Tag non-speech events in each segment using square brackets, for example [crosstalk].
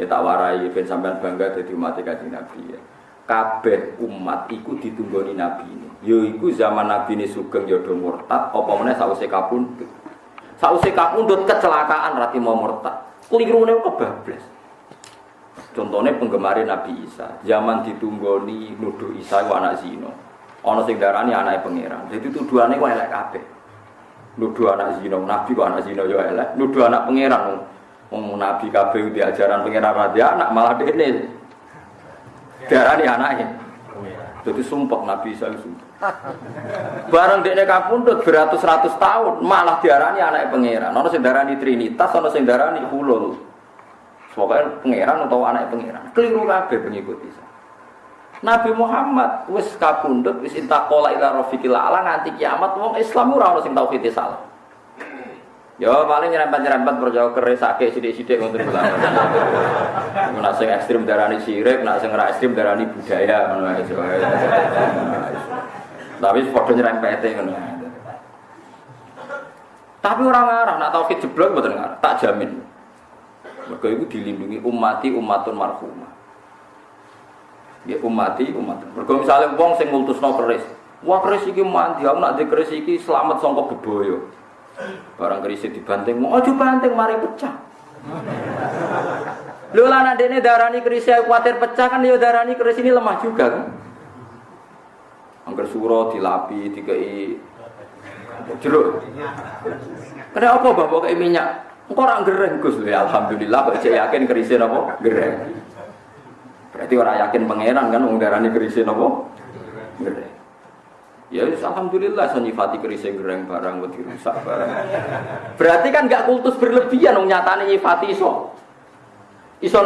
Ya tak warai ben sampean bangga dadi umat Kanjeng Nabi ya. Kabeh umat iku ditunggoni Nabi ini. Yo iku zaman Nabi ini sugeng ya do murtad apa meneh sause kapundhut. Sause kapundhut kecelakaan rati mau murtad. Klirune kebablas. Contohnya penggemar Nabi Isa, zaman ditunggoni nuduh Isa itu anak zino. Ono sing darani anaknya pangeran. Jadi tuduhannya kok elek kabeh. Nuduh anak zino, Nabi kok anak zino yo elek. Nuduh anak pangeran. Wong Nabi kabeh di ajaran pangeran raja anak malah dene. Darani anaknya. Jadi sumpah Nabi Isa sumpah. Bareng dekne kapundhut beratus-ratus tahun malah diarani anak pangeran. Ono sing darani Trinitas, ono sing darani Hulul. Pokoknya pangeran atau anak pangeran. Keliru kabeh pengikut Isa. Nabi Muhammad wis kapundhut wis intaqala ila rafiqil ala nganti kiamat wong Islam ora ono sing tauhid salah. Ya paling nyerempet-nyerempet perjauh keresake sithik-sithik ngoten kula. Nek sing ekstrim darani sirik, nek sing ora ekstrim darani budaya ngono ae. Tapi padha nyerempete ngono. Tapi orang ngarah, nak tauhid jeblok mboten ngarah, tak jamin. Mereka itu dilindungi umati umatun marhumah. Ya umati umatun. Mereka misalnya wong sing ngultusno keris. Wah keris iki mandi, aku nak keris iki selamat sangka beboyo. Barang keris dibanting, mau aja banting mari pecah. Lho lah nak dene darani keris kuatir pecah kan ya darani keris ini lemah juga kan. Angger suro dilapi, dikei jeruk. Kenapa bapak kayak minyak? Engkau orang gereng Gus ya alhamdulillah kok saya yakin kerisin apa gereng. Berarti orang yakin pangeran kan wong darani kerisin apa gereng. Ya alhamdulillah saya nyifati gereng barang wedi rusak barang. Berarti kan gak kultus berlebihan wong nyatane nyifati iso. Iso?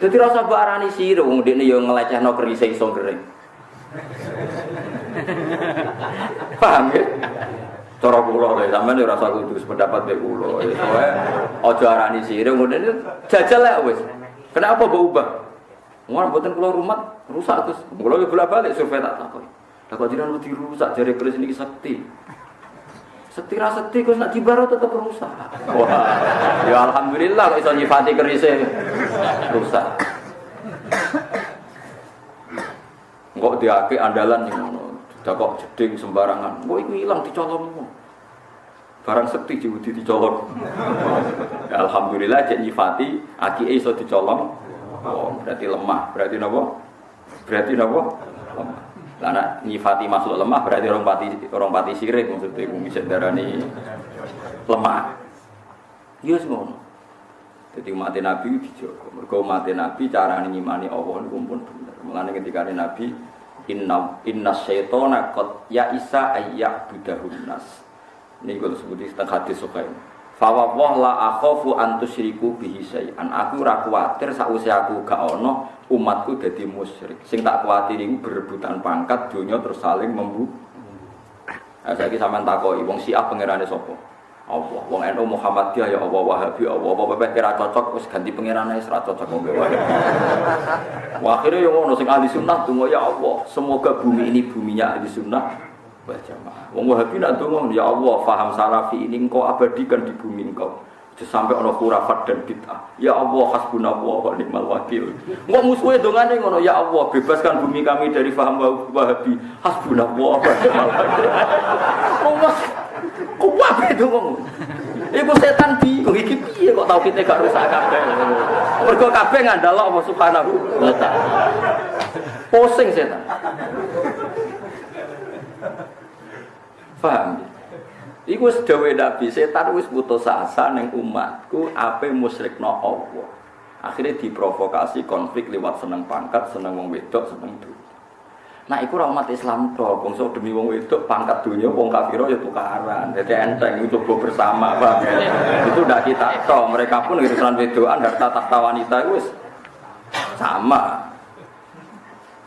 Jadi rasa barani sira wong dekne yo ngelecehno kerise iso gereng. Paham ya? Cara kula lho, sampean ora usah kudu pendapat mek kula. Soale aja arani sirih ngono jajal lek wis. Kenapa mbok ubah? Wong mboten kula rumah rusak terus. Kula yo bolak-balik survei tak takon. Lah kok jenengan wedi rusak jare keris niki sakti. Sekti ra sekti kok nak dibaro tetep rusak. Wah, ya alhamdulillah kok iso nyifati kerise rusak. Kok diake andalan ngono. Dah kok jeding sembarangan. Kok iku ilang dicolongmu. Barang sekti diwudi dicolong. ya, Alhamdulillah cek nyifati aki iso dicolong. Oh, berarti lemah. Berarti napa? Berarti napa? Lemah. Nak nyifati masuk lemah berarti orang pati orang pati sirik maksudnya iku bisa darani lemah. Iya semua. Jadi mati Nabi dijogo. Mergo mati Nabi cara ngimani Allah niku pun bener. Mulane ketika Nabi inna inna syaitona qad ya isa ayyak budahun nas ini kalau sebut di hadis fawwah la akhafu an tusyriku bihi syai'an aku ora kuwatir sakwise aku gak ono umatku dadi musyrik sing tak kuwatir iku berebutan pangkat dunia terus saling membu Nah, saya sampean takoki wong Syiah pangerane sapa? Allah. Wong NU Muhammadiyah ya Allah Wahabi Allah. Apa pepeh kira cocok ganti pangerane wis ra cocok wong wae. Wah akhirnya yang ngono sing ahli sunnah ya Allah. Semoga bumi ini buminya ahli sunnah wal jamaah. Wong Wahabi nak tunggu ya Allah faham salafi ini engkau abadikan di bumi engkau. sampai ono khurafat dan bid'ah. Ya Allah hasbunallah wa ni'mal wakil. Engko musuhe dongane ngono ya Allah bebaskan bumi kami dari faham Wahabi. Hasbunallah wa ni'mal wakil. Kok wae ngomong. Iku setan bingung iki piye kok tau kita gak rusak kabeh. Mergo kabeh ngandalo Allah Subhanahu wa taala. Pusing setan. Paham? Iku wis dawuh Nabi, setan wis putus asa ning umatku ape musyrikno Allah. Akhirnya diprovokasi konflik lewat seneng pangkat, seneng wong wedok, seneng dunia. Nah, iku ora umat Islam to, bangsa demi wong wedok pangkat dunia wong kafir ya tukaran. Jadi enteng itu coba bersama, Pak. itu ndak kita to, mereka pun urusan wedokan harta tahta wanita itu sama.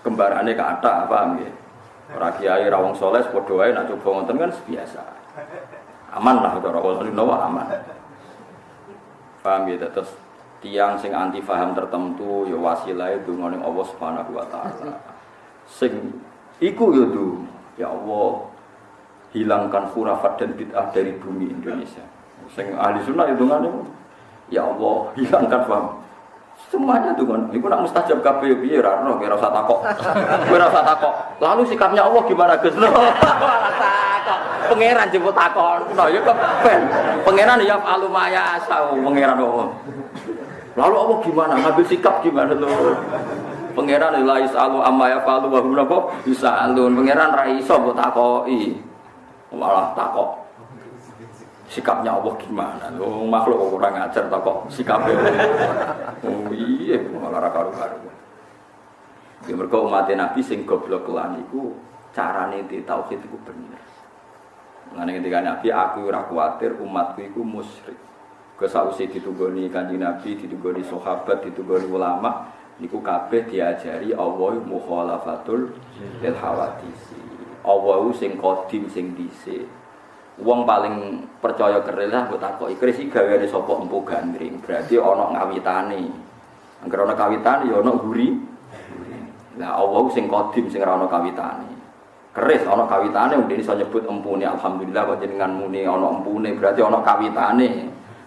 Kembarannya ke atas, paham ya? Ora kiai ra wong saleh nak coba ngoten kan biasa. Aman lah cara wong nawa aman. Paham ya terus tiang sing anti paham tertentu ya wasilah itu ngoning Allah Subhanahu wa taala sing iku ya ya Allah hilangkan khurafat dan bid'ah dari bumi Indonesia sing ahli sunnah itu kan Ya Allah, hilangkan paham. Semuanya tuh kan, itu nak mustajab kabeh yo piye ora ono kira usah takok. Usah takok. Lalu sikapnya Allah gimana Gus? [laughs] takok. Pangeran jemput takon. Nah, ya kepen. Pangeran ya alumaya asau pangeran Allah. Lalu Allah gimana? Ngambil sikap gimana tuh? Pangeran la isalu amma ya falu wa hum napa alun. Pangeran ra iso mbok takoki. Malah takok sikapnya Allah gimana? Lo makhluk kok kurang ajar tak kok sikapnya. [laughs] Oh iya, malah karu-karu. Ya mereka umat Nabi sing goblok lan iku carane di tauhid iku bener. Mengenai ketika Nabi aku ora kuatir umatku iku musyrik. Kesausi ditugoni kanjeng Nabi, ditugoni sahabat, ditugoni ulama, niku kabeh diajari Allah mukhalafatul lil hawadisi. Allah sing kodim sing dhisik. Wong paling percaya keril lah mbok takoki kris iki gaweane sapa empu gandring. Berarti ana ngawitane. Angger ana kawitane ya ana guri. Lah Allah sing kodim sing ora ana kawitane. Keris ana kawitane mung iso nyebut empune alhamdulillah kok jenengan muni ana empune berarti ana kawitane.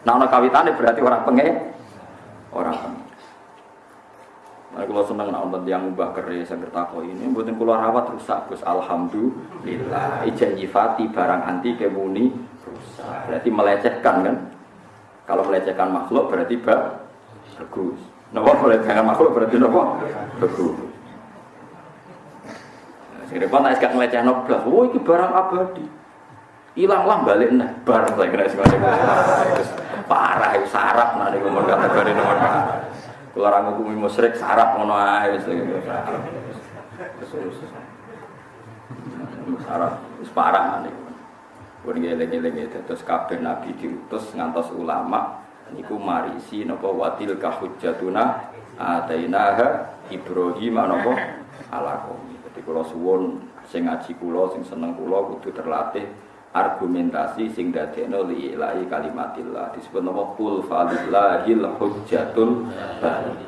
Nah ana kawitane berarti ora penge ora penge. Nah, kalau seneng nak nonton yang ubah keris yang bertako ini, buatin keluar rawat rusak, Gus. Alhamdulillah. Ijen nyifati barang anti kemuni rusak. Berarti melecehkan kan? Kalau melecehkan makhluk berarti bak bagus. Napa melecehkan makhluk berarti napa? Bagus. Sing repot nek gak melecehno blas. Oh iki barang abadi. Hilang lah balik nah barang saya kira parah itu sarap nanti ngomong kategori nomor parah. Kalau orang ngukumi musyrik sarap ngono ae wis sarap wis parah nih. Pun ngeleng-eling itu terus kabeh nabi diutus ngantos ulama niku marisi napa watil kahujjatuna atainaha Ibrahim napa ala qaumi. Dadi kula suwun sing ngaji kula sing seneng kula kudu terlatih argumentasi sing dadekno li ilahi kalimatillah. Disebut nama kul falillahil hujjatul baligh